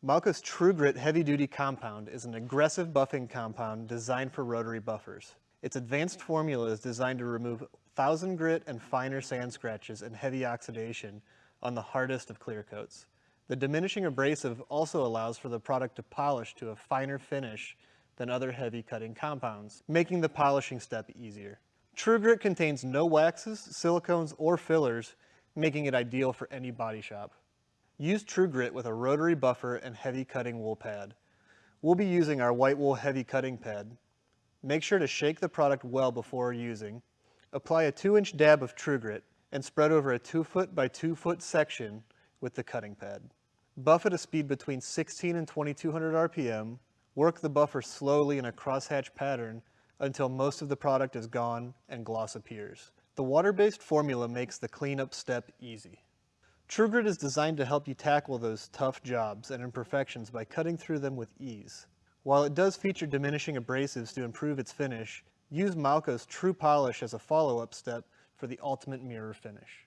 Malco's True Grit Heavy Duty Compound is an aggressive buffing compound designed for rotary buffers. Its advanced formula is designed to remove 1000 grit and finer sand scratches and heavy oxidation on the hardest of clear coats. The diminishing abrasive also allows for the product to polish to a finer finish than other heavy cutting compounds, making the polishing step easier. True Grit contains no waxes, silicones, or fillers, making it ideal for any body shop. Use True Grit with a rotary buffer and heavy cutting wool pad. We'll be using our white wool heavy cutting pad. Make sure to shake the product well before using. Apply a 2 inch dab of True Grit and spread over a 2 foot by 2 foot section with the cutting pad. Buff at a speed between 16 and 2200 RPM. Work the buffer slowly in a crosshatch pattern until most of the product is gone and gloss appears. The water-based formula makes the cleanup step easy. TrueGrit is designed to help you tackle those tough jobs and imperfections by cutting through them with ease. While it does feature diminishing abrasives to improve its finish, use Malco's True Polish as a follow-up step for the ultimate mirror finish.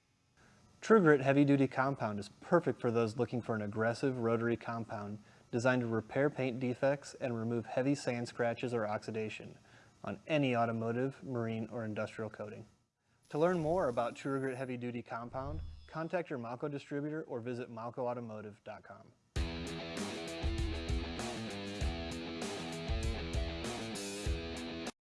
TrueGrit Heavy Duty Compound is perfect for those looking for an aggressive rotary compound designed to repair paint defects and remove heavy sand scratches or oxidation on any automotive, marine, or industrial coating. To learn more about TrueGrit Heavy Duty Compound, contact your Malco distributor or visit malcoautomotive.com.